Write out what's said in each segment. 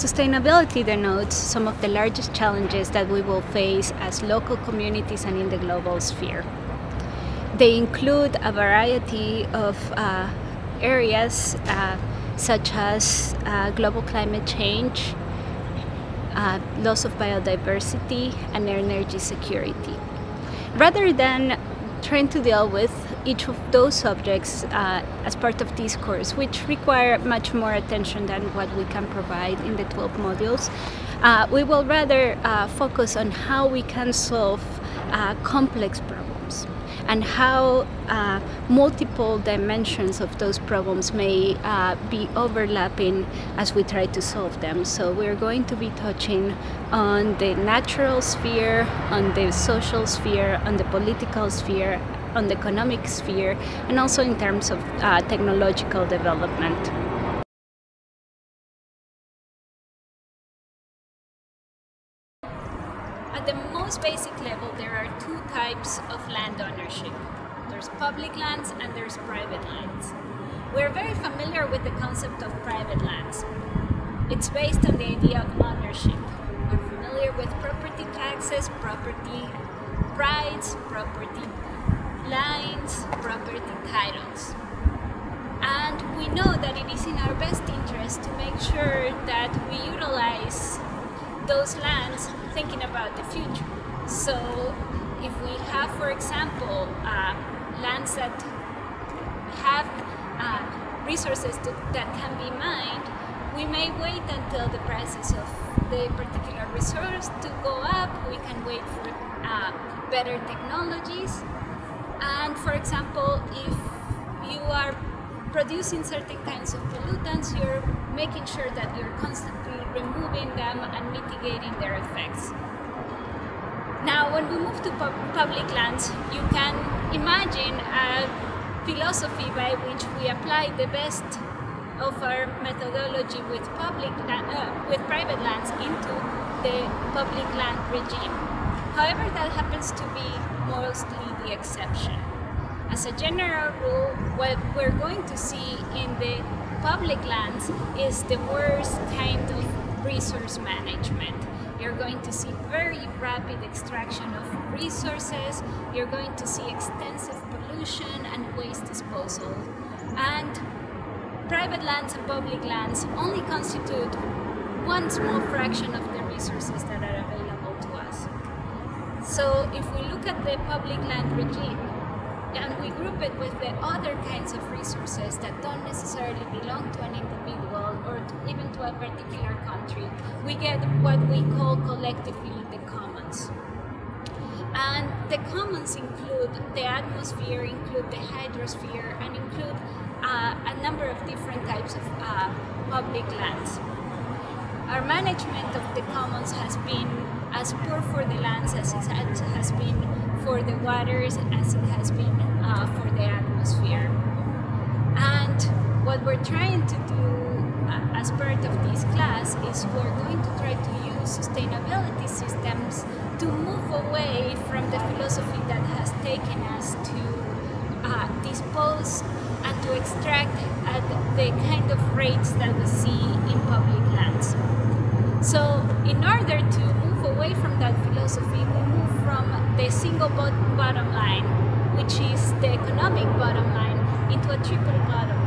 Sustainability denotes some of the largest challenges that we will face as local communities and in the global sphere. They include a variety of uh, areas uh, such as uh, global climate change, uh, loss of biodiversity, and energy security. Rather than trying to deal with each of those subjects uh, as part of this course, which require much more attention than what we can provide in the 12 modules. Uh, we will rather uh, focus on how we can solve uh, complex problems and how uh, multiple dimensions of those problems may uh, be overlapping as we try to solve them. So we're going to be touching on the natural sphere, on the social sphere, on the political sphere, on the economic sphere, and also in terms of uh, technological development. At the most basic level, there are two types of land ownership. There's public lands and there's private lands. We're very familiar with the concept of private lands. It's based on the idea of ownership. We're familiar with property taxes, property rights, property lines, property titles. And we know that it is in our best interest to make sure that we utilize those lands thinking about the future. So if we have, for example, uh, lands that have uh, resources to, that can be mined, we may wait until the prices of the particular resource to go up. We can wait for uh, better technologies and for example, if you are producing certain kinds of pollutants, you're making sure that you're constantly removing them and mitigating their effects. Now, when we move to pub public lands, you can imagine a philosophy by which we apply the best of our methodology with public uh, with private lands into the public land regime. However, that happens to be mostly the exception. As a general rule, what we're going to see in the public lands is the worst kind of resource management. You're going to see very rapid extraction of resources, you're going to see extensive pollution and waste disposal. And private lands and public lands only constitute one small fraction of the resources that are available to us. So if we look at the public land regime, and we group it with the other kinds of resources that don't necessarily belong to an individual or to, even to a particular country, we get what we call collectively the commons. And the commons include the atmosphere, include the hydrosphere, and include uh, a number of different types of uh, public lands. Our management of the commons has been as poor for the lands as it has for the waters as it has been uh, for the atmosphere. And what we're trying to do uh, as part of this class is we're going to try to use sustainability systems to move away from the philosophy that has taken us to uh, dispose and to extract at the kind of rates that we see in public lands. So in order to move away from that philosophy, the single bottom line, which is the economic bottom line, into a triple bottom.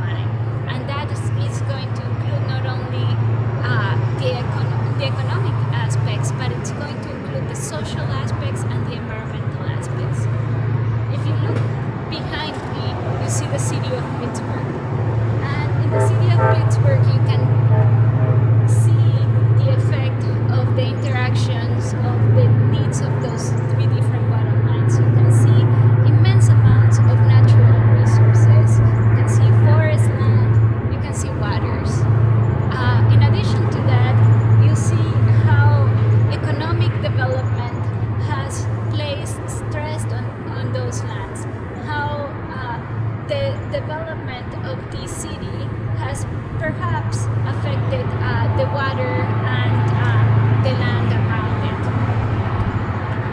development of this city has perhaps affected uh, the water and uh, the land around it.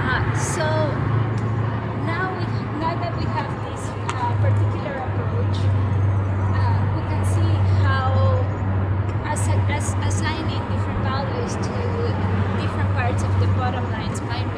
Uh, so now, we, now that we have this uh, particular approach, uh, we can see how as, as, assigning different values to different parts of the bottom lines might